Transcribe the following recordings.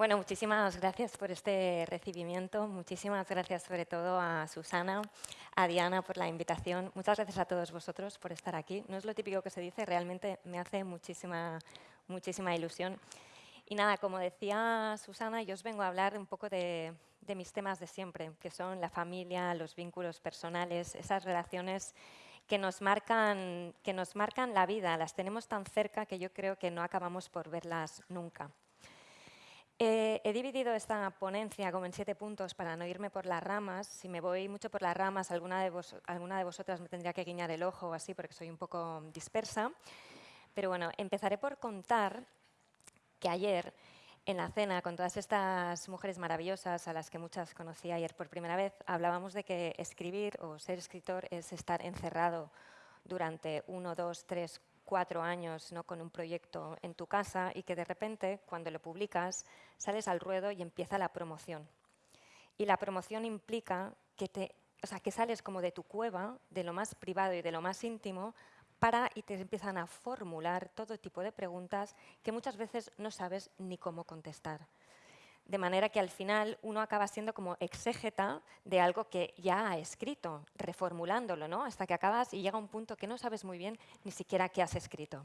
Bueno, muchísimas gracias por este recibimiento. Muchísimas gracias sobre todo a Susana, a Diana por la invitación. Muchas gracias a todos vosotros por estar aquí. No es lo típico que se dice, realmente me hace muchísima, muchísima ilusión. Y nada, como decía Susana, yo os vengo a hablar un poco de, de mis temas de siempre, que son la familia, los vínculos personales, esas relaciones que nos, marcan, que nos marcan la vida. Las tenemos tan cerca que yo creo que no acabamos por verlas nunca. Eh, he dividido esta ponencia como en siete puntos para no irme por las ramas. Si me voy mucho por las ramas, alguna de, alguna de vosotras me tendría que guiñar el ojo o así porque soy un poco dispersa. Pero bueno, empezaré por contar que ayer en la cena con todas estas mujeres maravillosas a las que muchas conocí ayer por primera vez, hablábamos de que escribir o ser escritor es estar encerrado durante uno, dos, tres, cuatro años ¿no? con un proyecto en tu casa y que de repente, cuando lo publicas, sales al ruedo y empieza la promoción. Y la promoción implica que, te, o sea, que sales como de tu cueva, de lo más privado y de lo más íntimo, para y te empiezan a formular todo tipo de preguntas que muchas veces no sabes ni cómo contestar de manera que al final uno acaba siendo como exégeta de algo que ya ha escrito, reformulándolo, ¿no? hasta que acabas y llega un punto que no sabes muy bien ni siquiera qué has escrito.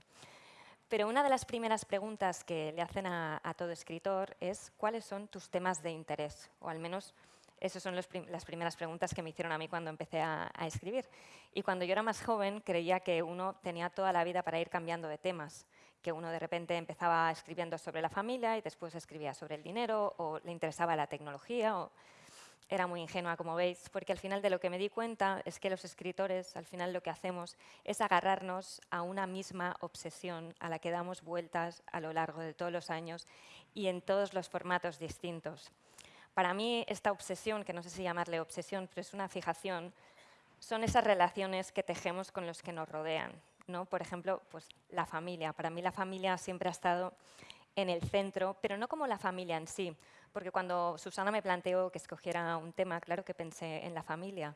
Pero una de las primeras preguntas que le hacen a, todo escritor es cuáles son tus temas de interés, o al menos esas son las primeras preguntas que me hicieron a mí cuando empecé a, a, escribir. Y cuando yo era más joven creía que uno tenía toda la vida para ir cambiando de temas que uno de repente empezaba escribiendo sobre la familia y después escribía sobre el dinero o le interesaba la tecnología o era muy ingenua, como veis, porque al final de lo que me di cuenta es que los escritores, al final lo que hacemos es agarrarnos a una misma obsesión a la que damos vueltas a lo largo de todos los años y en todos los formatos distintos. Para mí, esta obsesión, que no sé si llamarle obsesión, pero es una fijación, son esas relaciones que tejemos con los que nos rodean. ¿No? Por ejemplo, pues, la familia. Para mí la familia siempre ha estado en el centro, pero no como la familia en sí, porque cuando Susana me planteó que escogiera un tema, claro que pensé en la familia,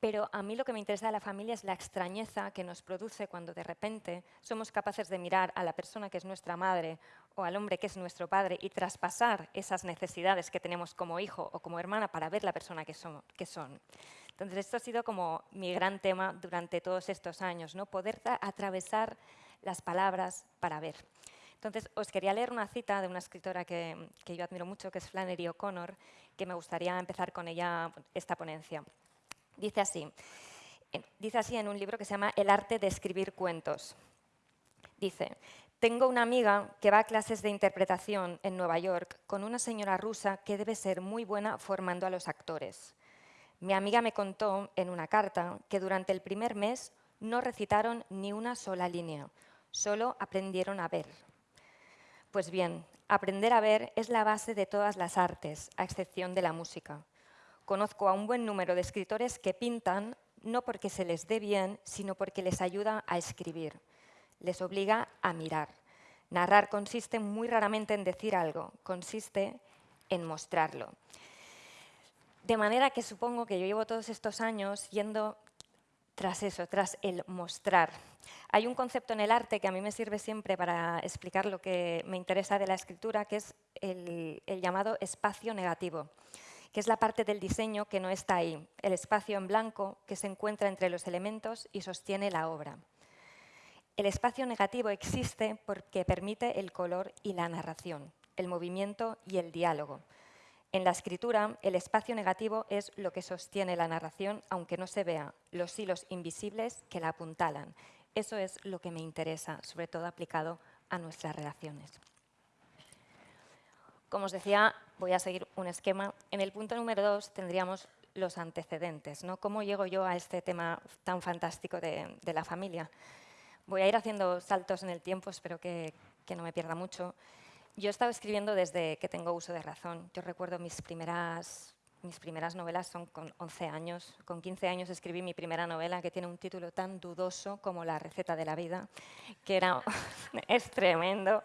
pero a mí lo que me interesa de la familia es la extrañeza que nos produce cuando de repente somos capaces de mirar a la persona que es nuestra madre o al hombre que es nuestro padre y traspasar esas necesidades que tenemos como hijo o como hermana para ver la persona que son. Que son. Entonces, esto ha sido como mi gran tema durante todos estos años, ¿no? poder atravesar las palabras para ver. Entonces, os quería leer una cita de una escritora que, que yo admiro mucho, que es Flannery O'Connor, que me gustaría empezar con ella esta ponencia. Dice así, dice así en un libro que se llama El arte de escribir cuentos. Dice, tengo una amiga que va a clases de interpretación en Nueva York con una señora rusa que debe ser muy buena formando a los actores. Mi amiga me contó en una carta que durante el primer mes no recitaron ni una sola línea, solo aprendieron a ver. Pues bien, aprender a ver es la base de todas las artes, a excepción de la música. Conozco a un buen número de escritores que pintan no porque se les dé bien, sino porque les ayuda a escribir. Les obliga a mirar. Narrar consiste muy raramente en decir algo, consiste en mostrarlo. De manera que supongo que yo llevo todos estos años yendo tras eso, tras el mostrar. Hay un concepto en el arte que a mí me sirve siempre para explicar lo que me interesa de la escritura, que es el, llamado espacio negativo, que es la parte del diseño que no está ahí, el espacio en blanco que se encuentra entre los elementos y sostiene la obra. El espacio negativo existe porque permite el color y la narración, el movimiento y el diálogo. En la escritura, el espacio negativo es lo que sostiene la narración, aunque no se vea, los hilos invisibles que la apuntalan. Eso es lo que me interesa, sobre todo aplicado a nuestras relaciones. Como os decía, voy a seguir un esquema. En el punto número dos tendríamos los antecedentes. ¿no? ¿Cómo llego yo a este tema tan fantástico de, la familia? Voy a ir haciendo saltos en el tiempo, espero que no me pierda mucho. Yo he estado escribiendo desde que tengo uso de razón. Yo recuerdo mis primeras, mis primeras novelas son con 11 años. Con 15 años escribí mi primera novela que tiene un título tan dudoso como La receta de la vida, que era, es tremendo.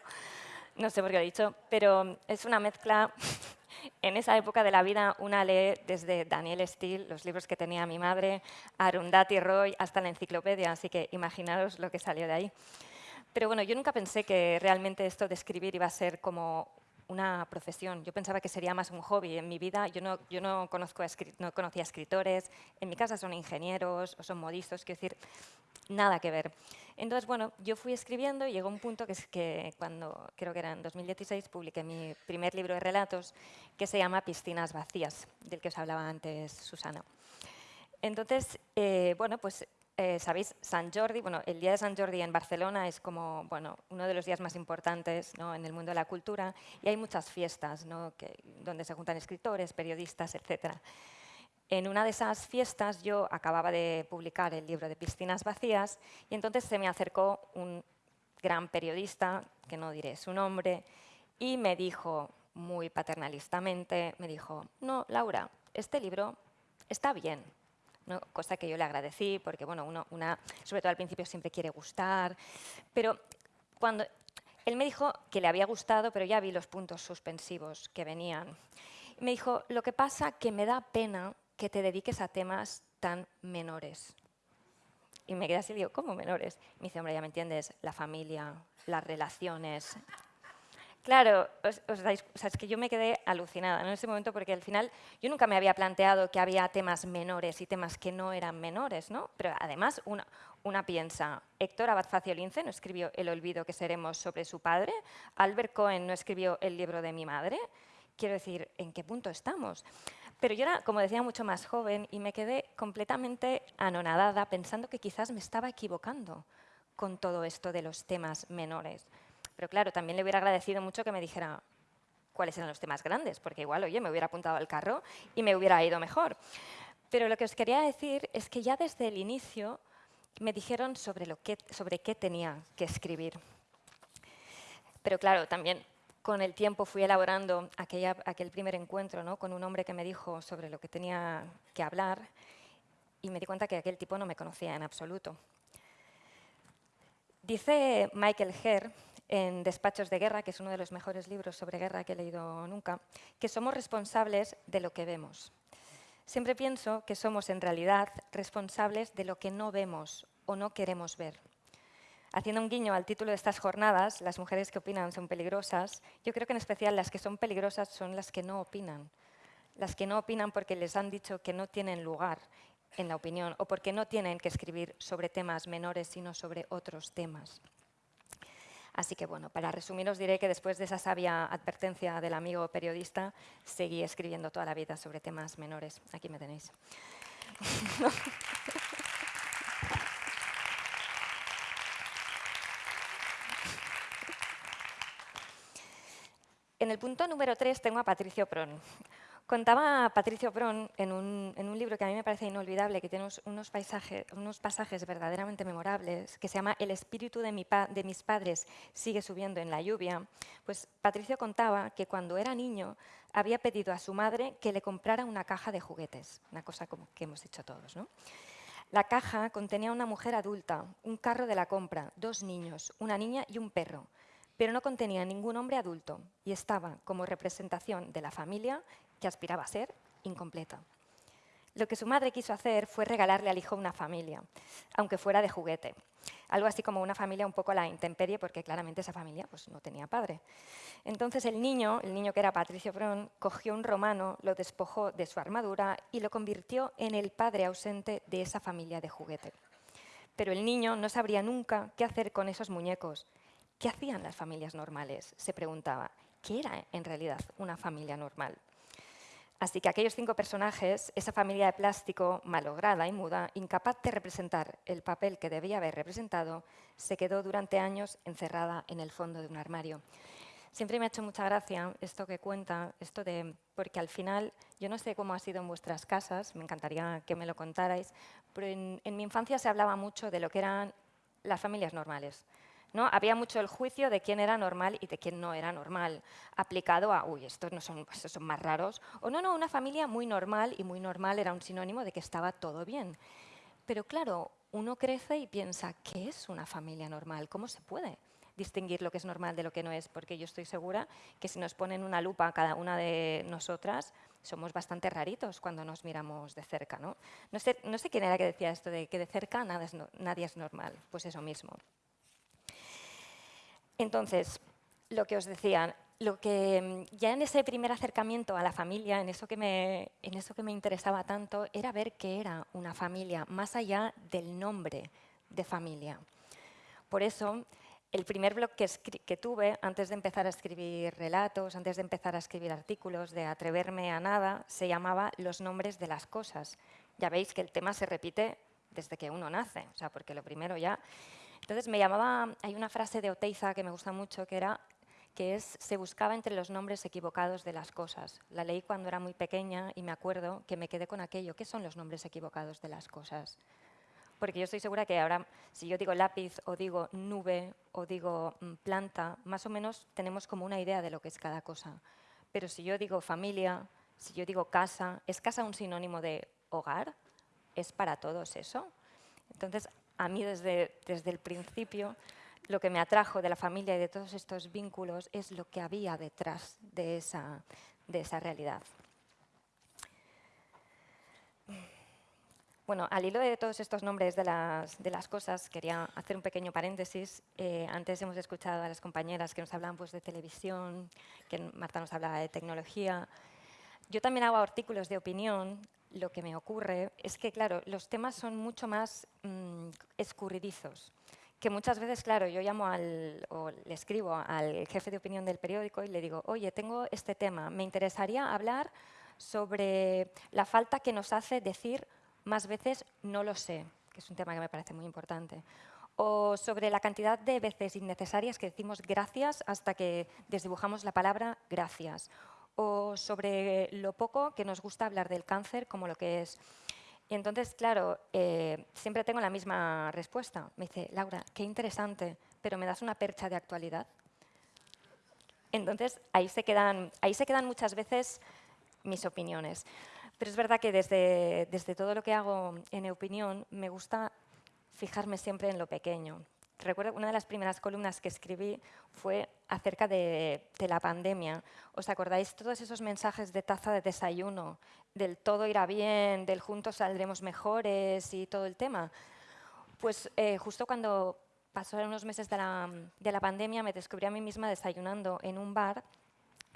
No sé por qué lo he dicho, pero es una mezcla en esa época de la vida una lee desde Daniel Steele, los libros que tenía mi madre, Arundhati Roy, hasta la enciclopedia, así que imaginaros lo que salió de ahí. Pero bueno, yo nunca pensé que realmente esto de escribir iba a ser como una profesión. Yo pensaba que sería más un hobby. En mi vida yo no, yo no, conozco no conocía escritores, en mi casa son ingenieros o son modistas, quiero decir, nada que ver. Entonces, bueno, yo fui escribiendo y llegó un punto que es que cuando, creo que era en 2016, publiqué mi primer libro de relatos que se llama Piscinas vacías, del que os hablaba antes Susana. Entonces, eh, bueno, pues eh, sabéis, San Jordi, bueno, el Día de San Jordi en Barcelona es como bueno, uno de los días más importantes ¿no? en el mundo de la cultura y hay muchas fiestas ¿no? donde se juntan escritores, periodistas, etc. En una de esas fiestas yo acababa de publicar el libro de Piscinas Vacías y entonces se me acercó un gran periodista, que no diré su nombre, y me dijo muy paternalistamente, me dijo, no, Laura, este libro está bien, cosa que yo le agradecí, porque bueno, uno, una, sobre todo al principio siempre quiere gustar, pero cuando él me dijo que le había gustado, pero ya vi los puntos suspensivos que venían. Me dijo, lo que pasa que me da pena que te dediques a temas tan menores. Y me quedé así digo, ¿cómo menores? Me dice, hombre, ya me entiendes, la familia, las relaciones, Claro, os, dais, es que yo me quedé alucinada en ese momento porque al final yo nunca me había planteado que había temas menores y temas que no eran menores, ¿no? Pero además una, una piensa, Héctor Abad Facio Lince no escribió El olvido que seremos sobre su padre, Albert Cohen no escribió El libro de mi madre, quiero decir, ¿en qué punto estamos? Pero yo era, como decía, mucho más joven y me quedé completamente anonadada pensando que quizás me estaba equivocando con todo esto de los temas menores. Pero claro, también le hubiera agradecido mucho que me dijera cuáles eran los temas grandes, porque igual, oye, me hubiera apuntado al carro y me hubiera ido mejor. Pero lo que os quería decir es que ya desde el inicio me dijeron sobre, lo que, sobre qué tenía que escribir. Pero claro, también con el tiempo fui elaborando aquella, aquel primer encuentro ¿no? con un hombre que me dijo sobre lo que tenía que hablar y me di cuenta que aquel tipo no me conocía en absoluto. Dice Michael Herr en Despachos de Guerra, que es uno de los mejores libros sobre guerra que he leído nunca, que somos responsables de lo que vemos. Siempre pienso que somos en realidad responsables de lo que no vemos o no queremos ver. Haciendo un guiño al título de estas jornadas, las mujeres que opinan son peligrosas, yo creo que en especial las que son peligrosas son las que no opinan. Las que no opinan porque les han dicho que no tienen lugar en la opinión o porque no tienen que escribir sobre temas menores, sino sobre otros temas. Así que bueno, para resumir os diré que después de esa sabia advertencia del amigo periodista, seguí escribiendo toda la vida sobre temas menores. Aquí me tenéis. En el punto número 3 tengo a Patricio Pron. Contaba Patricio Bron en un, libro que a mí me parece inolvidable, que tiene unos, unos pasajes verdaderamente memorables, que se llama El espíritu de, de mis padres sigue subiendo en la lluvia. Pues Patricio contaba que cuando era niño había pedido a su madre que le comprara una caja de juguetes, una cosa como que hemos hecho todos. ¿no? La caja contenía una mujer adulta, un carro de la compra, dos niños, una niña y un perro pero no contenía ningún hombre adulto y estaba como representación de la familia que aspiraba a ser incompleta. Lo que su madre quiso hacer fue regalarle al hijo una familia, aunque fuera de juguete. Algo así como una familia un poco a la intemperie, porque claramente esa familia pues, no tenía padre. Entonces el niño, el niño que era Patricio Bron, cogió un romano, lo despojó de su armadura y lo convirtió en el padre ausente de esa familia de juguete. Pero el niño no sabría nunca qué hacer con esos muñecos. ¿Qué hacían las familias normales? Se preguntaba. ¿Qué era en realidad una familia normal? Así que aquellos cinco personajes, esa familia de plástico malograda y muda, incapaz de representar el papel que debía haber representado, se quedó durante años encerrada en el fondo de un armario. Siempre me ha hecho mucha gracia esto que cuenta, esto de, porque al final, yo no sé cómo ha sido en vuestras casas, me encantaría que me lo contarais, pero en, en mi infancia se hablaba mucho de lo que eran las familias normales. ¿No? Había mucho el juicio de quién era normal y de quién no era normal, aplicado a, uy, estos no son, estos son más raros, o no, no, una familia muy normal, y muy normal era un sinónimo de que estaba todo bien. Pero claro, uno crece y piensa, ¿qué es una familia normal? ¿Cómo se puede distinguir lo que es normal de lo que no es? Porque yo estoy segura que si nos ponen una lupa a cada una de nosotras, somos bastante raritos cuando nos miramos de cerca. No, no, sé, no sé quién era que decía esto de que de cerca nada es nadie es normal. Pues eso mismo. Entonces, lo que os decía, lo que ya en ese primer acercamiento a la familia, en eso, que me, en eso que me interesaba tanto, era ver qué era una familia, más allá del nombre de familia. Por eso, el primer blog que, que, tuve, antes de empezar a escribir relatos, antes de empezar a escribir artículos, de atreverme a nada, se llamaba Los nombres de las cosas. Ya veis que el tema se repite desde que uno nace, o sea, porque lo primero ya... Entonces me llamaba, hay una frase de Oteiza que me gusta mucho, que era que es, se buscaba entre los nombres equivocados de las cosas. La leí cuando era muy pequeña y me acuerdo que me quedé con aquello. ¿Qué son los nombres equivocados de las cosas? Porque yo estoy segura que ahora, si yo digo lápiz o digo nube o digo mm, planta, más o menos tenemos como una idea de lo que es cada cosa. Pero si yo digo familia, si yo digo casa, ¿es casa un sinónimo de hogar? ¿Es para todos eso? Entonces, a mí desde, desde el principio lo que me atrajo de la familia y de todos estos vínculos es lo que había detrás de esa, de esa realidad. Bueno, al hilo de todos estos nombres de las, de las cosas, quería hacer un pequeño paréntesis. Eh, antes hemos escuchado a las compañeras que nos hablaban pues, de televisión, que Marta nos hablaba de tecnología. Yo también hago artículos de opinión. Lo que me ocurre es que, claro, los temas son mucho más mm, escurridizos. Que muchas veces, claro, yo llamo al, o le escribo al jefe de opinión del periódico y le digo, oye, tengo este tema, me interesaría hablar sobre la falta que nos hace decir más veces no lo sé, que es un tema que me parece muy importante. O sobre la cantidad de veces innecesarias que decimos gracias hasta que desdibujamos la palabra gracias. O sobre lo poco que nos gusta hablar del cáncer como lo que es. Y entonces, claro, eh, siempre tengo la misma respuesta. Me dice, Laura, qué interesante, pero ¿me das una percha de actualidad? Entonces, ahí se quedan, ahí se quedan muchas veces mis opiniones. Pero es verdad que desde, desde todo lo que hago en opinión me gusta fijarme siempre en lo pequeño. Recuerdo una de las primeras columnas que escribí fue acerca de, la pandemia. ¿Os acordáis todos esos mensajes de taza de desayuno, del todo irá bien, del juntos saldremos mejores y todo el tema? Pues eh, justo cuando pasaron unos meses de la, de la pandemia me descubrí a mí misma desayunando en un bar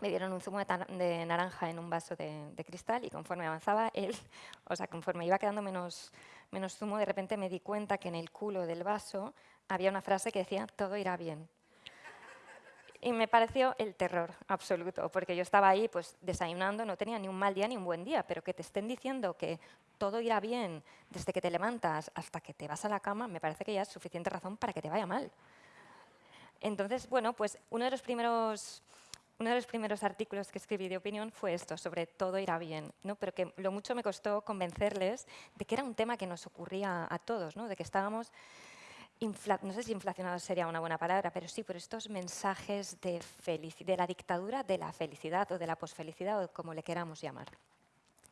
me dieron un zumo de, naranja en un vaso de, cristal y conforme avanzaba él, o sea, conforme iba quedando menos, menos zumo, de repente me di cuenta que en el culo del vaso había una frase que decía, todo irá bien. Y me pareció el terror absoluto, porque yo estaba ahí pues, desayunando, no tenía ni un mal día ni un buen día, pero que te estén diciendo que todo irá bien desde que te levantas hasta que te vas a la cama, me parece que ya es suficiente razón para que te vaya mal. Entonces, bueno, pues uno de los primeros uno de los primeros artículos que escribí de opinión fue esto, sobre todo irá bien, ¿no? pero que lo mucho me costó convencerles de que era un tema que nos ocurría a todos, ¿no? de que estábamos, no sé si inflacionados sería una buena palabra, pero sí por estos mensajes de, de la dictadura de la felicidad o de la posfelicidad o como le queramos llamar.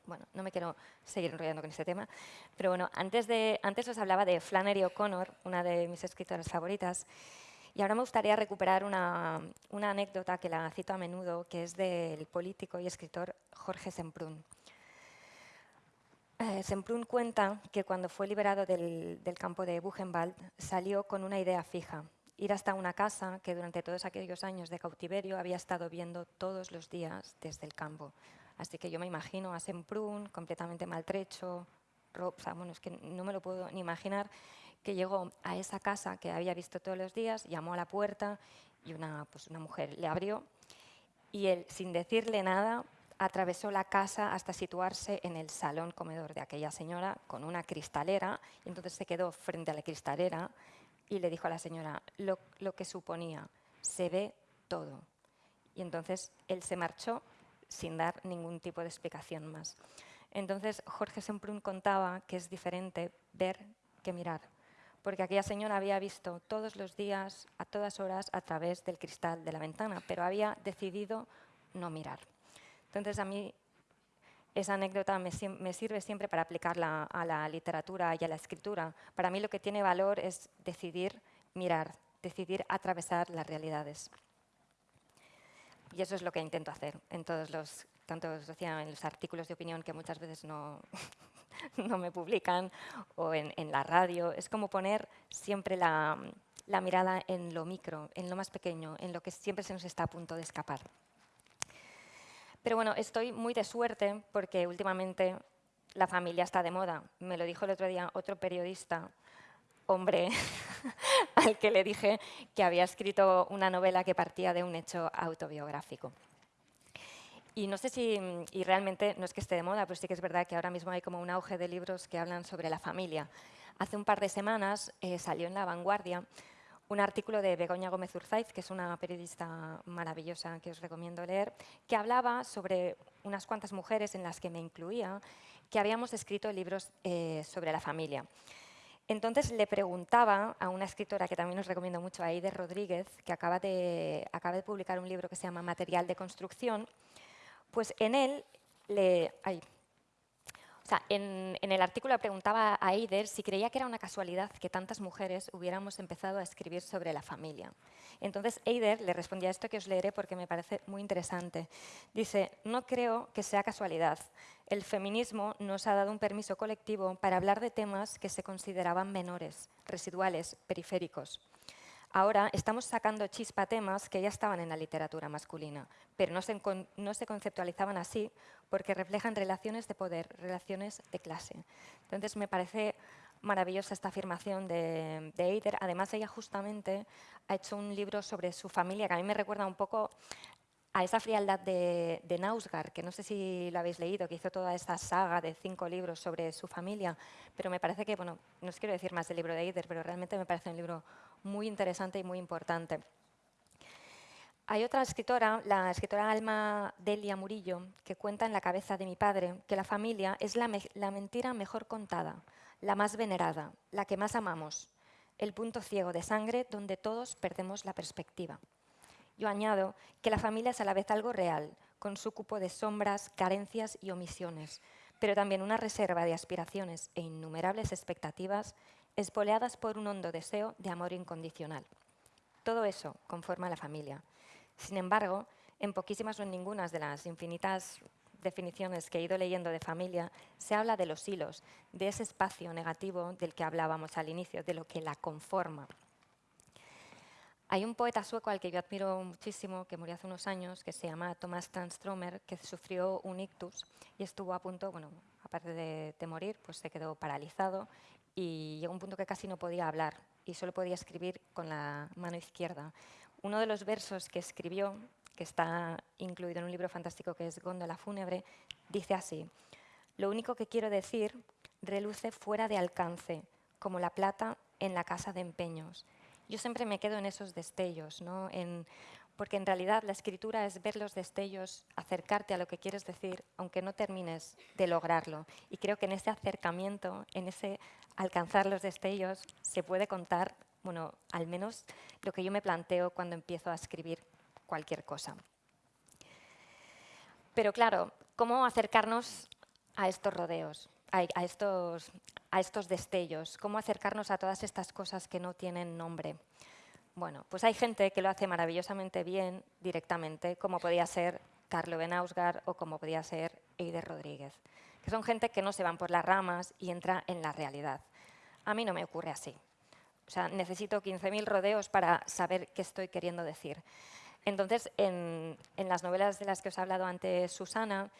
Bueno, no me quiero seguir enrollando con este tema, pero bueno, antes, de, antes os hablaba de Flannery O'Connor, una de mis escritoras favoritas, y ahora me gustaría recuperar una, anécdota que la cito a menudo, que es del político y escritor Jorge Semprún. Eh, Semprún cuenta que cuando fue liberado del, campo de Buchenwald salió con una idea fija, ir hasta una casa que durante todos aquellos años de cautiverio había estado viendo todos los días desde el campo. Así que yo me imagino a Semprún completamente maltrecho, o bueno, es que no me lo puedo ni imaginar, que llegó a esa casa que había visto todos los días, llamó a la puerta y una, pues una mujer le abrió y él, sin decirle nada, atravesó la casa hasta situarse en el salón comedor de aquella señora con una cristalera y entonces se quedó frente a la cristalera y le dijo a la señora lo, lo que suponía, se ve todo. Y entonces él se marchó sin dar ningún tipo de explicación más. Entonces Jorge Semprún contaba que es diferente ver que mirar porque aquella señora había visto todos los días, a todas horas, a través del cristal de la ventana, pero había decidido no mirar. Entonces a mí esa anécdota me, sirve siempre para aplicarla a la literatura y a la escritura. Para mí lo que tiene valor es decidir mirar, decidir atravesar las realidades. Y eso es lo que intento hacer en todos los, tanto en los artículos de opinión que muchas veces no, no me publican, o en, la radio. Es como poner siempre la, la mirada en lo micro, en lo más pequeño, en lo que siempre se nos está a punto de escapar. Pero bueno, estoy muy de suerte porque últimamente la familia está de moda. Me lo dijo el otro día otro periodista, hombre, al que le dije que había escrito una novela que partía de un hecho autobiográfico. Y no sé si, y realmente no es que esté de moda, pero sí que es verdad que ahora mismo hay como un auge de libros que hablan sobre la familia. Hace un par de semanas eh, salió en La Vanguardia un artículo de Begoña Gómez Urzaiz, que es una periodista maravillosa que os recomiendo leer, que hablaba sobre unas cuantas mujeres en las que me incluía, que habíamos escrito libros eh, sobre la familia. Entonces le preguntaba a una escritora que también os recomiendo mucho, a Eider Rodríguez, que acaba de, acaba de publicar un libro que se llama Material de Construcción, pues en él, le, o sea, en, el artículo preguntaba a Eider si creía que era una casualidad que tantas mujeres hubiéramos empezado a escribir sobre la familia. Entonces Eider le respondía esto que os leeré porque me parece muy interesante. Dice, no creo que sea casualidad. El feminismo nos ha dado un permiso colectivo para hablar de temas que se consideraban menores, residuales, periféricos. Ahora estamos sacando chispa temas que ya estaban en la literatura masculina, pero no se, conceptualizaban así porque reflejan relaciones de poder, relaciones de clase. Entonces me parece maravillosa esta afirmación de, de Eider. Además, ella justamente ha hecho un libro sobre su familia que a mí me recuerda un poco a esa frialdad de, de, Nausgar, que no sé si lo habéis leído, que hizo toda esta saga de cinco libros sobre su familia, pero me parece que, bueno, no os quiero decir más del libro de Eider, pero realmente me parece un libro muy interesante y muy importante. Hay otra escritora, la escritora Alma Delia Murillo, que cuenta en La cabeza de mi padre que la familia es la, la mentira mejor contada, la más venerada, la que más amamos, el punto ciego de sangre donde todos perdemos la perspectiva. Yo añado que la familia es a la vez algo real, con su cupo de sombras, carencias y omisiones, pero también una reserva de aspiraciones e innumerables expectativas espoleadas por un hondo deseo de amor incondicional. Todo eso conforma la familia. Sin embargo, en poquísimas o en ninguna de las infinitas definiciones que he ido leyendo de familia, se habla de los hilos, de ese espacio negativo del que hablábamos al inicio, de lo que la conforma. Hay un poeta sueco al que yo admiro muchísimo, que murió hace unos años, que se llama Thomas Transtromer, que sufrió un ictus y estuvo a punto, bueno, aparte de, de, morir, pues se quedó paralizado y llegó un punto que casi no podía hablar y solo podía escribir con la mano izquierda. Uno de los versos que escribió, que está incluido en un libro fantástico que es Góndola fúnebre, dice así, lo único que quiero decir reluce fuera de alcance, como la plata en la casa de empeños yo siempre me quedo en esos destellos, ¿no? en, porque en realidad la escritura es ver los destellos, acercarte a lo que quieres decir, aunque no termines de lograrlo. Y creo que en ese acercamiento, en ese alcanzar los destellos, se puede contar, bueno, al menos lo que yo me planteo cuando empiezo a escribir cualquier cosa. Pero claro, ¿cómo acercarnos a estos rodeos? a, estos, destellos, cómo acercarnos a todas estas cosas que no tienen nombre. Bueno, pues hay gente que lo hace maravillosamente bien directamente, como podía ser Carlo Benausgar o como podía ser Eider Rodríguez, que son gente que no se van por las ramas y entra en la realidad. A mí no me ocurre así. O sea, necesito 15.000 rodeos para saber qué estoy queriendo decir. Entonces, en, en, las novelas de las que os he hablado antes, Susana,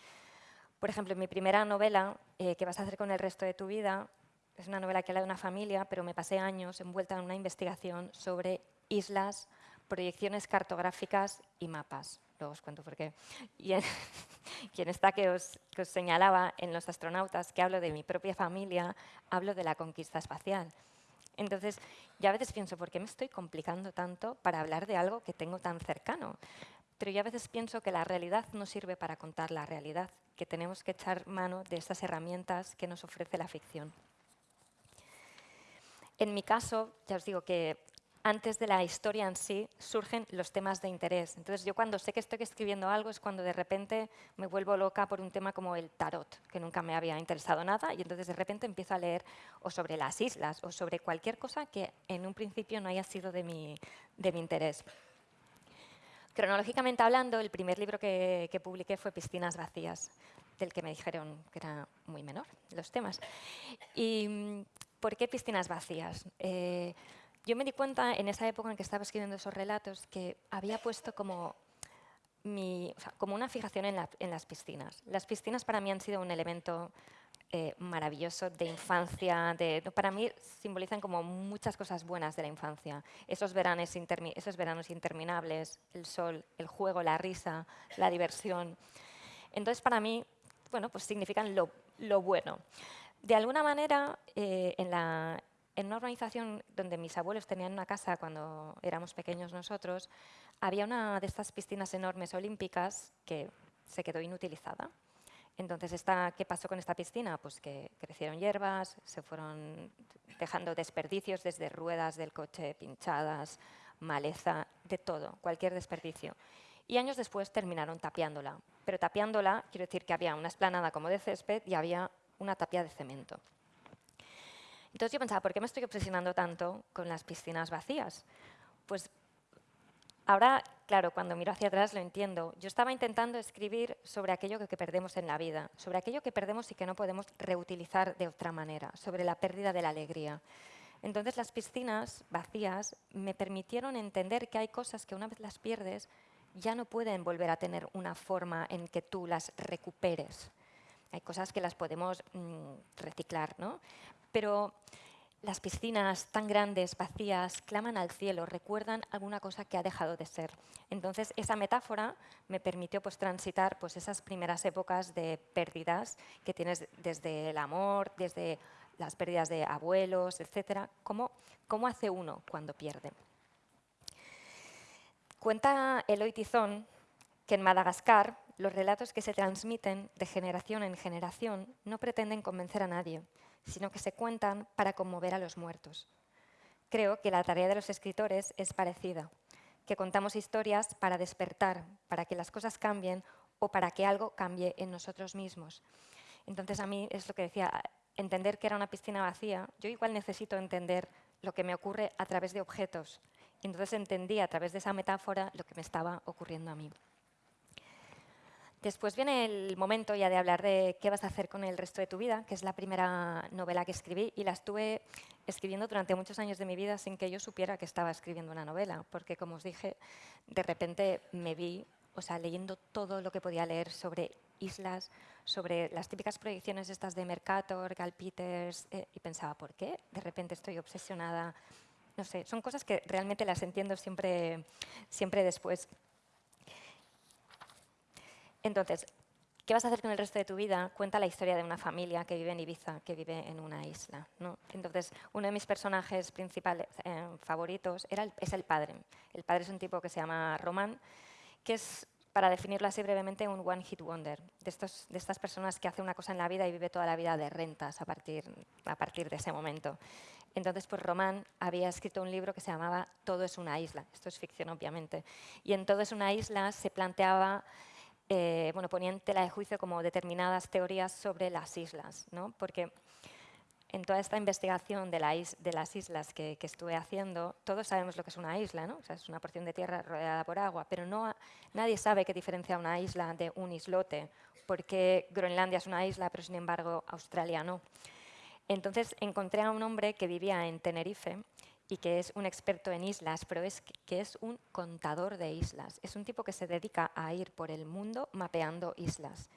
por ejemplo, en mi primera novela, eh, ¿Qué vas a hacer con el resto de tu vida? Es una novela que habla de una familia, pero me pasé años envuelta en una investigación sobre islas, proyecciones cartográficas y mapas. Luego os cuento por qué. Y en, esta que os, que os señalaba, en Los astronautas, que hablo de mi propia familia, hablo de la conquista espacial. Entonces, yo a veces pienso, ¿por qué me estoy complicando tanto para hablar de algo que tengo tan cercano? Pero yo a veces pienso que la realidad no sirve para contar la realidad, que tenemos que echar mano de estas herramientas que nos ofrece la ficción. En mi caso, ya os digo que antes de la historia en sí surgen los temas de interés. Entonces yo cuando sé que estoy escribiendo algo es cuando de repente me vuelvo loca por un tema como el tarot, que nunca me había interesado nada, y entonces de repente empiezo a leer o sobre las islas o sobre cualquier cosa que en un principio no haya sido de mi, de mi interés. Cronológicamente hablando, el primer libro que, publiqué fue Piscinas vacías, del que me dijeron que era muy menor los temas. ¿Y por qué Piscinas vacías? Eh, yo me di cuenta en esa época en que estaba escribiendo esos relatos que había puesto como, mi, como una fijación en, en, las piscinas. Las piscinas para mí han sido un elemento eh, maravilloso de infancia. De, para mí simbolizan como muchas cosas buenas de la infancia. Esos veranos, esos veranos interminables, el sol, el juego, la risa, la diversión. Entonces para mí, bueno, pues significan lo, lo bueno. De alguna manera, eh, en, la, en una organización donde mis abuelos tenían una casa cuando éramos pequeños nosotros, había una de estas piscinas enormes olímpicas que se quedó inutilizada. Entonces, esta, ¿qué pasó con esta piscina? Pues que crecieron hierbas, se fueron dejando desperdicios desde ruedas del coche pinchadas, maleza, de todo, cualquier desperdicio. Y años después terminaron tapiándola. Pero tapiándola, quiero decir que había una esplanada como de césped y había una tapia de cemento. Entonces yo pensaba, ¿por qué me estoy obsesionando tanto con las piscinas vacías? Pues ahora, claro, cuando miro hacia atrás lo entiendo. Yo estaba intentando escribir sobre aquello que perdemos en la vida, sobre aquello que perdemos y que no podemos reutilizar de otra manera, sobre la pérdida de la alegría. Entonces las piscinas vacías me permitieron entender que hay cosas que una vez las pierdes ya no pueden volver a tener una forma en que tú las recuperes. Hay cosas que las podemos mm, reciclar, ¿no? Pero las piscinas tan grandes, vacías, claman al cielo, recuerdan alguna cosa que ha dejado de ser. Entonces, esa metáfora me permitió pues, transitar pues, esas primeras épocas de pérdidas que tienes desde el amor, desde las pérdidas de abuelos, etc. ¿Cómo, cómo hace uno cuando pierde? Cuenta Eloy Tizón que en Madagascar los relatos que se transmiten de generación en generación no pretenden convencer a nadie, sino que se cuentan para conmover a los muertos. Creo que la tarea de los escritores es parecida, que contamos historias para despertar, para que las cosas cambien o para que algo cambie en nosotros mismos. Entonces a mí es lo que decía, entender que era una piscina vacía, yo igual necesito entender lo que me ocurre a través de objetos. Entonces entendí a través de esa metáfora lo que me estaba ocurriendo a mí. Después viene el momento ya de hablar de qué vas a hacer con el resto de tu vida, que es la primera novela que escribí y la estuve escribiendo durante muchos años de mi vida sin que yo supiera que estaba escribiendo una novela, porque como os dije, de repente me vi o sea, leyendo todo lo que podía leer sobre islas, sobre las típicas proyecciones estas de Mercator, Gal Peters, eh, y pensaba, ¿por qué? De repente estoy obsesionada. No sé, son cosas que realmente las entiendo siempre, siempre después. Entonces, ¿qué vas a hacer con el resto de tu vida? Cuenta la historia de una familia que vive en Ibiza, que vive en una isla. Entonces, uno de mis personajes principales eh, favoritos es el padre. El padre es un tipo que se llama Román, que es, para definirlo así brevemente, un one-hit wonder, de, estos, de estas personas que hace una cosa en la vida y vive toda la vida de rentas a partir, a partir de ese momento. Entonces, pues Román había escrito un libro que se llamaba Todo es una isla. Esto es ficción, obviamente. Y en Todo es una isla se planteaba eh, bueno, ponía en tela de juicio como determinadas teorías sobre las islas, ¿no? porque en toda esta investigación de, las islas que, estuve haciendo, todos sabemos lo que es una isla, ¿no? es una porción de tierra rodeada por agua, pero no, nadie sabe qué diferencia una isla de un islote, porque Groenlandia es una isla, pero sin embargo Australia no. Entonces encontré a un hombre que vivía en Tenerife y que es un experto en islas, pero es que es un contador de islas. Es un tipo que se dedica a ir por el mundo mapeando islas.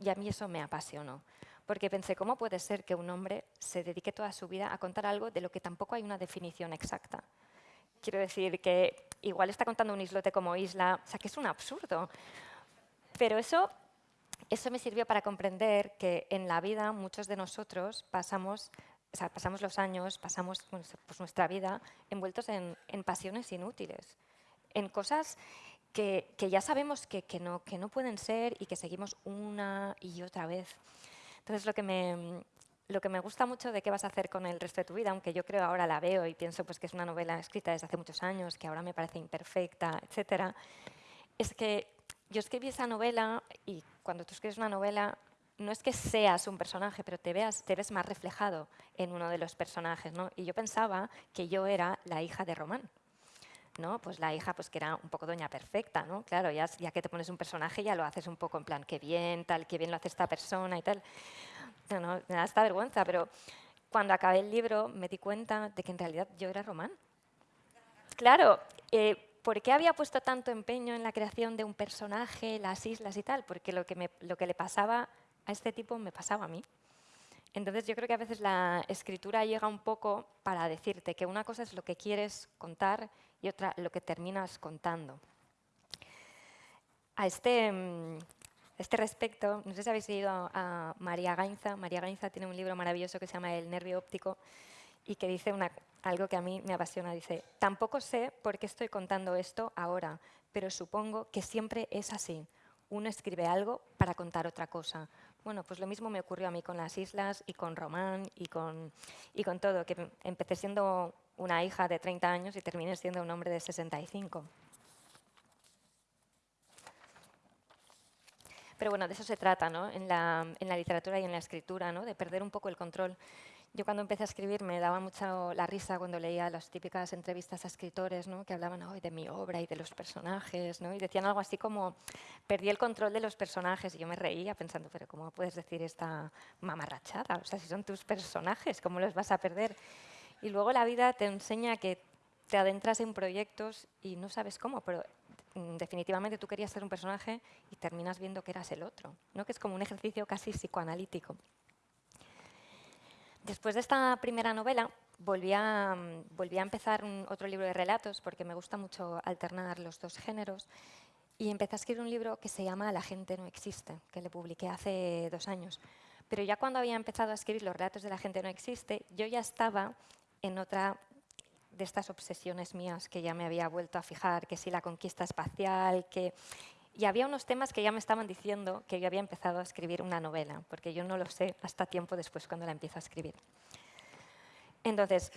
Y a mí eso me apasionó, porque pensé, ¿cómo puede ser que un hombre se dedique toda su vida a contar algo de lo que tampoco hay una definición exacta? Quiero decir que igual está contando un islote como isla, o sea, que es un absurdo. Pero eso, eso me sirvió para comprender que en la vida muchos de nosotros pasamos pasamos los años, pasamos pues, nuestra vida envueltos en, pasiones inútiles, en cosas que, ya sabemos que, no, pueden ser y que seguimos una y otra vez. Entonces, lo que me, gusta mucho de qué vas a hacer con el resto de tu vida, aunque yo creo ahora la veo y pienso pues, que es una novela escrita desde hace muchos años, que ahora me parece imperfecta, etcétera, es que yo escribí esa novela y cuando tú escribes una novela no es que seas un personaje, pero te, veas, te ves más reflejado en uno de los personajes. ¿no? Y yo pensaba que yo era la hija de Román. ¿no? Pues la hija pues que era un poco doña perfecta, ¿no? Claro, ya, ya que te pones un personaje ya lo haces un poco en plan, qué bien, tal, qué bien lo hace esta persona y tal. No, no, me da esta vergüenza, pero cuando acabé el libro me di cuenta de que en realidad yo era Román. claro, eh, ¿por qué había puesto tanto empeño en la creación de un personaje, las islas y tal? Porque lo que, lo que le pasaba a este tipo me pasaba a mí. Entonces yo creo que a veces la escritura llega un poco para decirte que una cosa es lo que quieres contar y otra lo que terminas contando. A este, mm, este respecto, no sé si habéis leído a María Gainza. María Gainza tiene un libro maravilloso que se llama El nervio óptico y que dice algo que a mí me apasiona. Dice, tampoco sé por qué estoy contando esto ahora, pero supongo que siempre es así. Uno escribe algo para contar otra cosa. Bueno, pues lo mismo me ocurrió a mí con las islas y con Román y con, y con todo, que empecé siendo una hija de 30 años y terminé siendo un hombre de 65. Pero bueno, de eso se trata ¿no? en, la, en la literatura y en la escritura, ¿no? de perder un poco el control. Yo cuando empecé a escribir me daba mucha la risa cuando leía las típicas entrevistas a escritores ¿no? que hablaban hoy de mi obra y de los personajes ¿no? y decían algo así como perdí el control de los personajes y yo me reía pensando pero ¿cómo puedes decir esta mamarrachada? O sea, si son tus personajes, ¿cómo los vas a perder? Y luego la vida te enseña que te adentras en proyectos y no sabes cómo, pero mm, definitivamente tú querías ser un personaje y terminas viendo que eras el otro, ¿no? que es como un ejercicio casi psicoanalítico. Después de esta primera novela, volví a, volví a empezar otro libro de relatos, porque me gusta mucho alternar los dos géneros, y empecé a escribir un libro que se llama La gente no existe, que le publiqué hace dos años. Pero ya cuando había empezado a escribir los relatos de La gente no existe, yo ya estaba en otra de estas obsesiones mías que ya me había vuelto a fijar, que si la conquista espacial, que y había unos temas que ya me estaban diciendo que yo había empezado a escribir una novela, porque yo no lo sé hasta tiempo después cuando la empiezo a escribir. Entonces,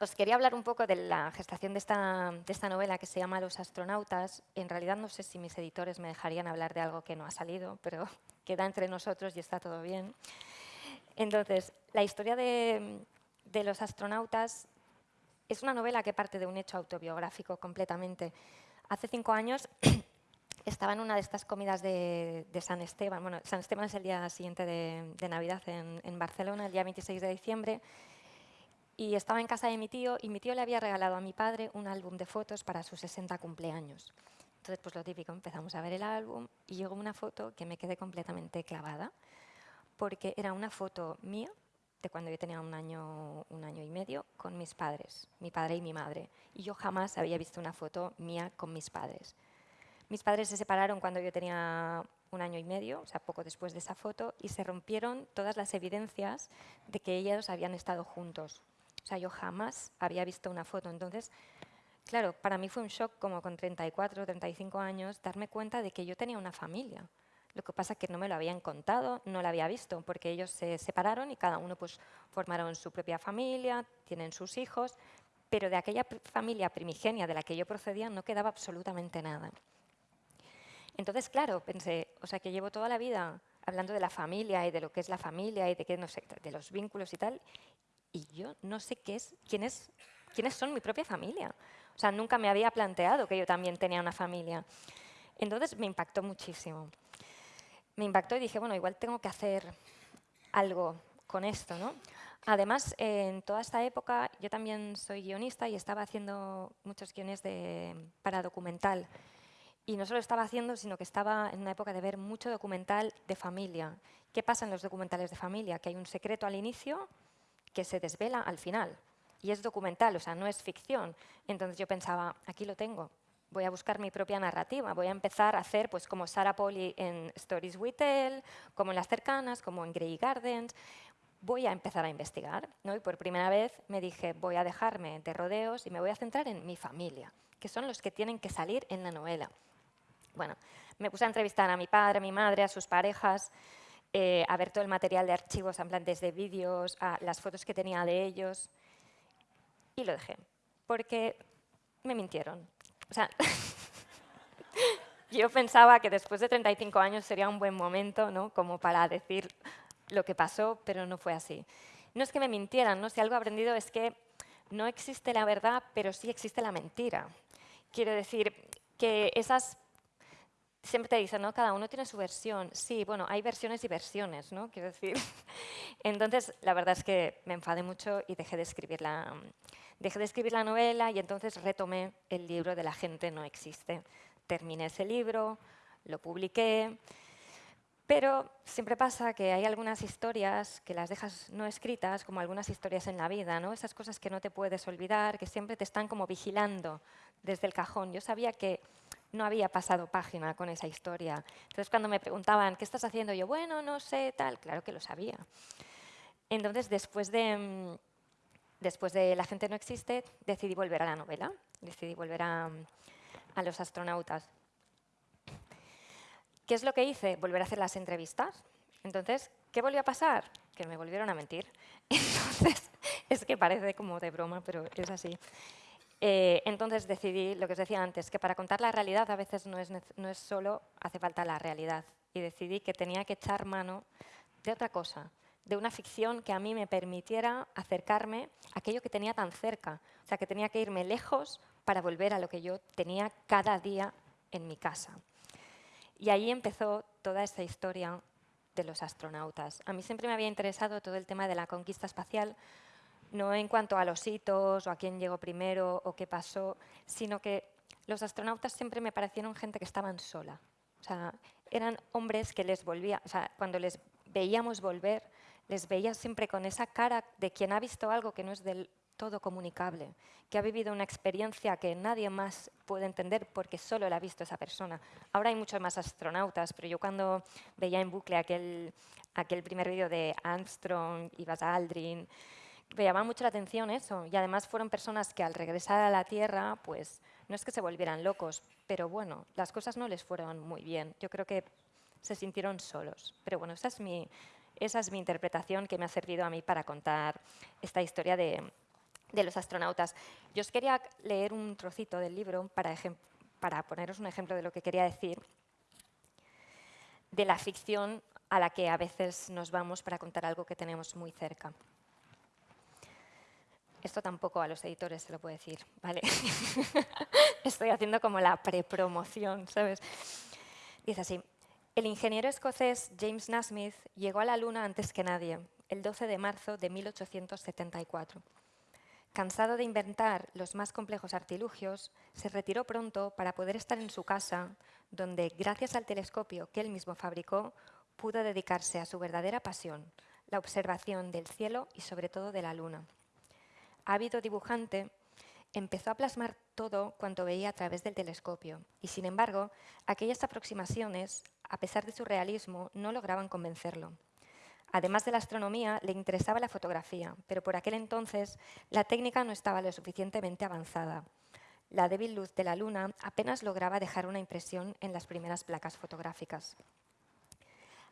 os quería hablar un poco de la gestación de esta, de esta, novela que se llama Los astronautas. En realidad no sé si mis editores me dejarían hablar de algo que no ha salido, pero queda entre nosotros y está todo bien. Entonces, la historia de, de los astronautas es una novela que parte de un hecho autobiográfico completamente. Hace cinco años estaba en una de estas comidas de, San Esteban. Bueno, San Esteban es el día siguiente de, Navidad en, Barcelona, el día 26 de diciembre. Y estaba en casa de mi tío y mi tío le había regalado a mi padre un álbum de fotos para sus 60 cumpleaños. Entonces, pues lo típico, empezamos a ver el álbum y llegó una foto que me quedé completamente clavada, porque era una foto mía de cuando yo tenía un año, un año y medio con mis padres, mi padre y mi madre. Y yo jamás había visto una foto mía con mis padres. Mis padres se separaron cuando yo tenía un año y medio, o sea, poco después de esa foto, y se rompieron todas las evidencias de que ellos habían estado juntos. O sea, yo jamás había visto una foto. Entonces, claro, para mí fue un shock como con 34, 35 años darme cuenta de que yo tenía una familia. Lo que pasa es que no me lo habían contado, no lo había visto, porque ellos se separaron y cada uno pues, formaron su propia familia, tienen sus hijos, pero de aquella familia primigenia de la que yo procedía no quedaba absolutamente nada. Entonces, claro, pensé, o sea, que llevo toda la vida hablando de la familia y de lo que es la familia y de, qué, no sé, de los vínculos y tal, y yo no sé qué es, quién es, quiénes son mi propia familia. O sea, nunca me había planteado que yo también tenía una familia. Entonces me impactó muchísimo. Me impactó y dije, bueno, igual tengo que hacer algo con esto, ¿no? Además, en toda esta época yo también soy guionista y estaba haciendo muchos guiones de, para documental. Y no solo estaba haciendo, sino que estaba en una época de ver mucho documental de familia. ¿Qué pasa en los documentales de familia? Que hay un secreto al inicio que se desvela al final. Y es documental, o sea, no es ficción. Entonces yo pensaba, aquí lo tengo, voy a buscar mi propia narrativa, voy a empezar a hacer pues, como Sarah Polly en Stories We Tell, como en Las Cercanas, como en Grey Gardens. Voy a empezar a investigar. ¿no? Y por primera vez me dije, voy a dejarme de rodeos y me voy a centrar en mi familia, que son los que tienen que salir en la novela. Bueno, me puse a entrevistar a mi padre, a mi madre, a sus parejas, eh, a ver todo el material de archivos, en plan desde vídeos, a las fotos que tenía de ellos, y lo dejé, porque me mintieron. O sea, yo pensaba que después de 35 años sería un buen momento, ¿no? Como para decir lo que pasó, pero no fue así. No es que me mintieran, ¿no? Si algo he aprendido es que no existe la verdad, pero sí existe la mentira. Quiero decir que esas siempre te dicen, ¿no? Cada uno tiene su versión. Sí, bueno, hay versiones y versiones, ¿no? Quiero decir. Entonces, la verdad es que me enfadé mucho y dejé de escribir la, dejé de escribir la novela y entonces retomé el libro de La gente no existe. Terminé ese libro, lo publiqué, pero siempre pasa que hay algunas historias que las dejas no escritas, como algunas historias en la vida, ¿no? Esas cosas que no te puedes olvidar, que siempre te están como vigilando desde el cajón. Yo sabía que no había pasado página con esa historia. Entonces, cuando me preguntaban, ¿qué estás haciendo? Yo, bueno, no sé, tal, claro que lo sabía. Entonces, después de, mm, después de La gente no existe, decidí volver a la novela, decidí volver a, a los astronautas. ¿Qué es lo que hice? Volver a hacer las entrevistas. Entonces, ¿qué volvió a pasar? Que me volvieron a mentir. Entonces, es que parece como de broma, pero es así. Eh, entonces decidí, lo que os decía antes, que para contar la realidad a veces no es, no es solo hace falta la realidad. Y decidí que tenía que echar mano de otra cosa, de una ficción que a mí me permitiera acercarme a aquello que tenía tan cerca. O sea, que tenía que irme lejos para volver a lo que yo tenía cada día en mi casa. Y ahí empezó toda esta historia de los astronautas. A mí siempre me había interesado todo el tema de la conquista espacial, no en cuanto a los hitos o a quién llegó primero o qué pasó, sino que los astronautas siempre me parecieron gente que estaban sola. O sea, eran hombres que les volvía, o sea, cuando les veíamos volver, les veía siempre con esa cara de quien ha visto algo que no es del todo comunicable, que ha vivido una experiencia que nadie más puede entender porque solo la ha visto esa persona. Ahora hay muchos más astronautas, pero yo cuando veía en bucle aquel, aquel primer vídeo de Armstrong y Buzz Aldrin, me llamaba mucho la atención eso. Y además fueron personas que al regresar a la Tierra, pues no es que se volvieran locos, pero bueno, las cosas no les fueron muy bien. Yo creo que se sintieron solos. Pero bueno, esa es mi, esa es mi interpretación que me ha servido a mí para contar esta historia de, de los astronautas. Yo os quería leer un trocito del libro para, para poneros un ejemplo de lo que quería decir, de la ficción a la que a veces nos vamos para contar algo que tenemos muy cerca. Esto tampoco a los editores se lo puedo decir, ¿vale? Estoy haciendo como la prepromoción, ¿sabes? Dice así, el ingeniero escocés James Nasmith llegó a la Luna antes que nadie, el 12 de marzo de 1874. Cansado de inventar los más complejos artilugios, se retiró pronto para poder estar en su casa, donde, gracias al telescopio que él mismo fabricó, pudo dedicarse a su verdadera pasión, la observación del cielo y sobre todo de la luna ávido dibujante, empezó a plasmar todo cuanto veía a través del telescopio y, sin embargo, aquellas aproximaciones, a pesar de su realismo, no lograban convencerlo. Además de la astronomía, le interesaba la fotografía, pero por aquel entonces la técnica no estaba lo suficientemente avanzada. La débil luz de la luna apenas lograba dejar una impresión en las primeras placas fotográficas.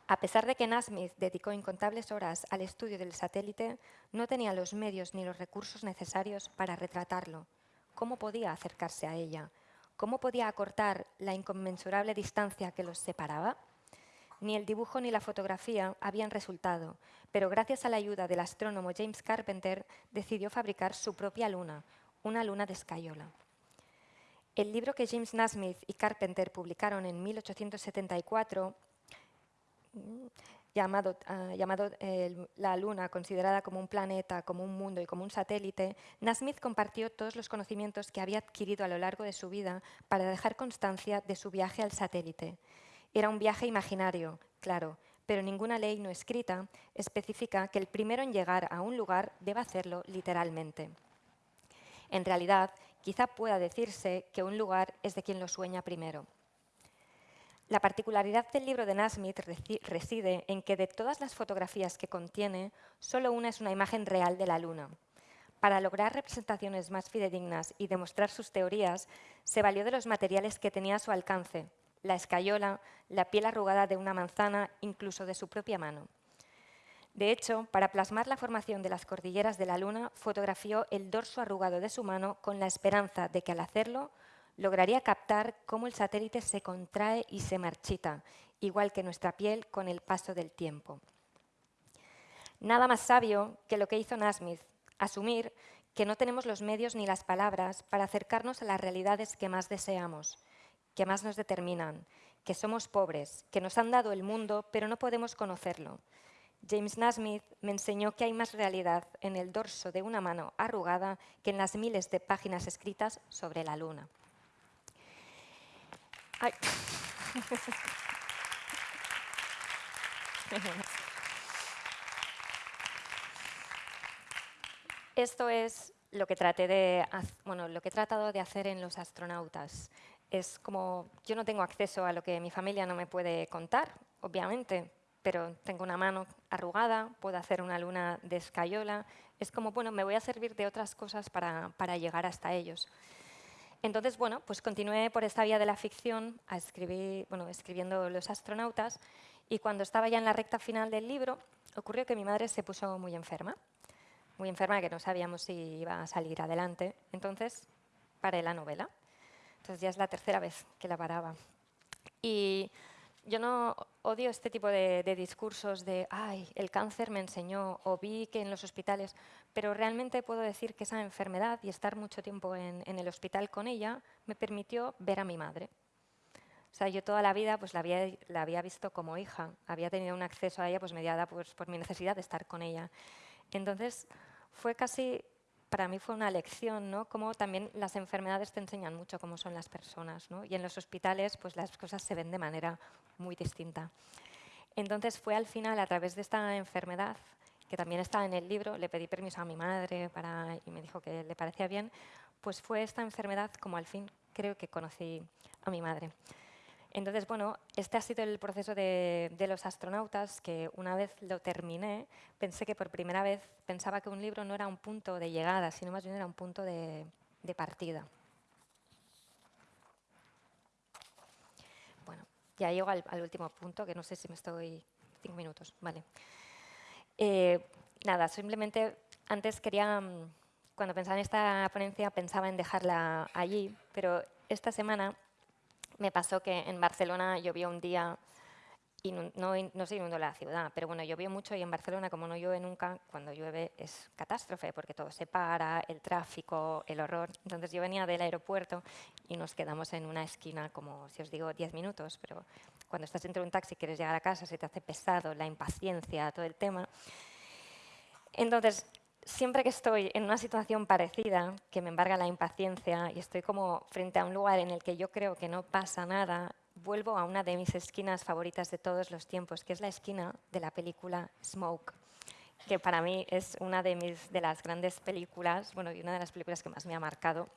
A pesar de que Nasmith dedicó incontables horas al estudio del satélite, no tenía los medios ni los recursos necesarios para retratarlo. ¿Cómo podía acercarse a ella? ¿Cómo podía acortar la inconmensurable distancia que los separaba? Ni el dibujo ni la fotografía habían resultado, pero gracias a la ayuda del astrónomo James Carpenter decidió fabricar su propia luna, una luna de escayola. El libro que James Nasmith y Carpenter publicaron en 1874 llamado, ah, llamado la Luna, considerada como un planeta, como un mundo y como un satélite, Nasmith compartió todos los conocimientos que había adquirido a lo largo de su vida para dejar constancia de su viaje al satélite. Era un viaje imaginario, claro, pero ninguna ley no escrita especifica que el primero en llegar a un lugar deba hacerlo literalmente. En realidad, quizá pueda decirse que un lugar es de quien lo sueña primero. La particularidad del libro de Nasmith reside en que de todas las fotografías que contiene, solo una es una imagen real de la Luna. Para lograr representaciones más fidedignas y demostrar sus teorías, se valió de los materiales que tenía a su alcance, la escayola, la piel arrugada de una manzana, incluso de su propia mano. De hecho, para plasmar la formación de las cordilleras de la Luna, fotografió el dorso arrugado de su mano con la esperanza de que al hacerlo lograría captar cómo el satélite se contrae y se marchita, igual que nuestra piel con el paso del tiempo. Nada más sabio que lo que hizo Nasmith, asumir que no tenemos los medios ni las palabras para acercarnos a las realidades que más deseamos, que más nos determinan, que somos pobres, que nos han dado el mundo, pero no podemos conocerlo. James Nasmith me enseñó que hay más realidad en el dorso de una mano arrugada que en las miles de páginas escritas sobre la luna. Esto es lo que, traté de, bueno, lo que he tratado de hacer en los astronautas. Es como, yo no tengo acceso a lo que mi familia no me puede contar, obviamente, pero tengo una mano arrugada, puedo hacer una luna de escayola. Es como, bueno, me voy a servir de otras cosas para, para llegar hasta ellos. Entonces, bueno, pues continué por esta vía de la ficción a escribir, bueno, escribiendo Los astronautas y cuando estaba ya en la recta final del libro, ocurrió que mi madre se puso muy enferma, muy enferma que no sabíamos si iba a salir adelante. Entonces, paré la novela. Entonces ya es la tercera vez que la paraba. Y yo no odio este tipo de, discursos de, ay, el cáncer me enseñó o vi que en los hospitales, pero realmente puedo decir que esa enfermedad y estar mucho tiempo en, el hospital con ella me permitió ver a mi madre. O sea, yo toda la vida pues, la, había, la había visto como hija, había tenido un acceso a ella pues, mediada pues, por mi necesidad de estar con ella. Entonces, fue casi para mí fue una lección, ¿no? Como también las enfermedades te enseñan mucho cómo son las personas, ¿no? Y en los hospitales, pues las cosas se ven de manera muy distinta. Entonces fue al final, a través de esta enfermedad, que también está en el libro, le pedí permiso a mi madre para, y me dijo que le parecía bien, pues fue esta enfermedad como al fin creo que conocí a mi madre. Entonces, bueno, este ha sido el proceso de, los astronautas, que una vez lo terminé, pensé que por primera vez pensaba que un libro no era un punto de llegada, sino más bien era un punto de, partida. Bueno, ya llego al, último punto, que no sé si me estoy... Cinco minutos, vale. Eh, nada, simplemente antes quería, mm, cuando pensaba en esta ponencia, pensaba en dejarla allí, pero esta semana me pasó que en Barcelona llovió un día y no, no, se inundó la ciudad, pero bueno, llovió mucho y en Barcelona, como no llueve nunca, cuando llueve es catástrofe, porque todo se para, el tráfico, el horror. Entonces yo venía del aeropuerto y nos quedamos en una esquina, como si os digo, 10 minutos, pero cuando estás dentro de un taxi quieres llegar a casa, se te hace pesado, la impaciencia, todo el tema. Entonces, siempre que estoy en una situación parecida, que me embarga la impaciencia y estoy como frente a un lugar en el que yo creo que no pasa nada, vuelvo a una de mis esquinas favoritas de todos los tiempos, que es la esquina de la película Smoke, que para mí es una de, mis, de las grandes películas, bueno, y una de las películas que más me ha marcado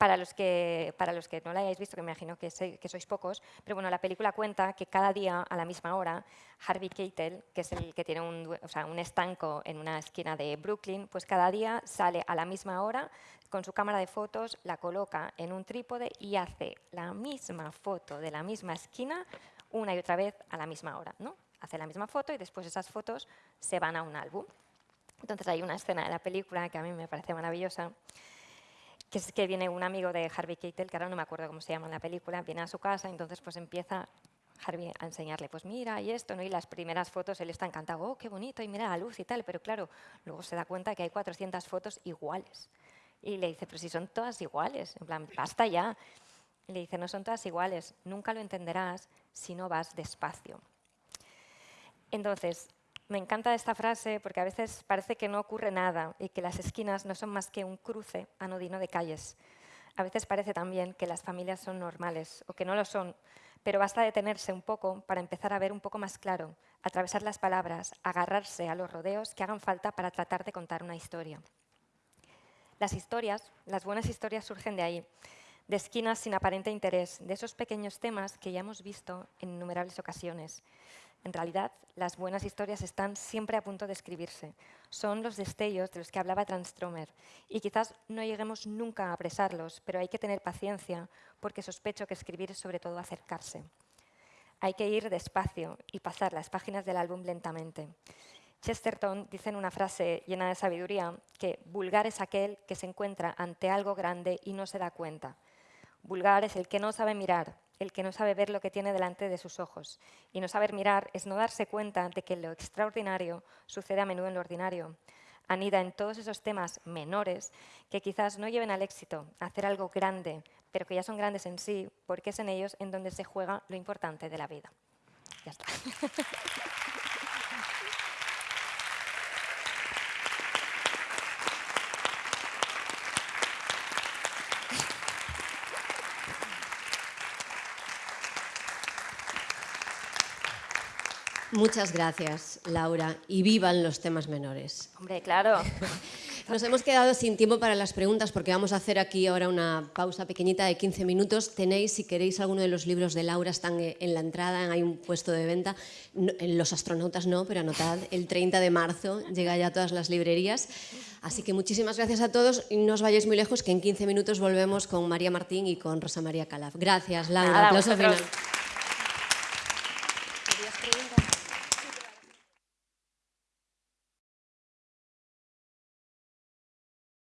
para los, que, para los que no la hayáis visto, que me imagino que, sois pocos, pero bueno, la película cuenta que cada día a la misma hora, Harvey Keitel, que es el que tiene un, o sea, un estanco en una esquina de Brooklyn, pues cada día sale a la misma hora con su cámara de fotos, la coloca en un trípode y hace la misma foto de la misma esquina una y otra vez a la misma hora. ¿no? Hace la misma foto y después esas fotos se van a un álbum. Entonces hay una escena de la película que a mí me parece maravillosa, que es que viene un amigo de Harvey Keitel, que ahora no me acuerdo cómo se llama en la película, viene a su casa, entonces pues empieza Harvey a enseñarle, pues mira, y esto, ¿no? y las primeras fotos él está encantado, oh, qué bonito, y mira la luz y tal, pero claro, luego se da cuenta que hay 400 fotos iguales. Y le dice, pero si son todas iguales, en plan, basta ya. Y le dice, no son todas iguales, nunca lo entenderás si no vas despacio. Entonces, me encanta esta frase porque a veces parece que no ocurre nada y que las esquinas no son más que un cruce anodino de calles. A veces parece también que las familias son normales o que no lo son, pero basta detenerse un poco para empezar a ver un poco más claro, atravesar las palabras, agarrarse a los rodeos que hagan falta para tratar de contar una historia. Las historias, las buenas historias surgen de ahí, de esquinas sin aparente interés, de esos pequeños temas que ya hemos visto en innumerables ocasiones, en realidad, las buenas historias están siempre a punto de escribirse. Son los destellos de los que hablaba Transtromer. Y quizás no lleguemos nunca a apresarlos, pero hay que tener paciencia porque sospecho que escribir es sobre todo acercarse. Hay que ir despacio y pasar las páginas del álbum lentamente. Chesterton dice en una frase llena de sabiduría que vulgar es aquel que se encuentra ante algo grande y no se da cuenta. Vulgar es el que no sabe mirar, el que no sabe ver lo que tiene delante de sus ojos. Y no saber mirar es no darse cuenta de que lo extraordinario sucede a menudo en lo ordinario. Anida en todos esos temas menores que quizás no lleven al éxito, a hacer algo grande, pero que ya son grandes en sí, porque es en ellos en donde se juega lo importante de la vida. Ya está. Muchas gracias, Laura, y vivan los temas menores. Hombre, claro. Nos hemos quedado sin tiempo para las preguntas porque vamos a hacer aquí ahora una pausa pequeñita de 15 minutos. Tenéis, si queréis, alguno de los libros de Laura, están en la entrada, hay un puesto de venta. En los astronautas no, pero anotad, el 30 de marzo llega ya a todas las librerías. Así que muchísimas gracias a todos y no os vayáis muy lejos, que en 15 minutos volvemos con María Martín y con Rosa María Calaf. Gracias, Laura. Nada, final.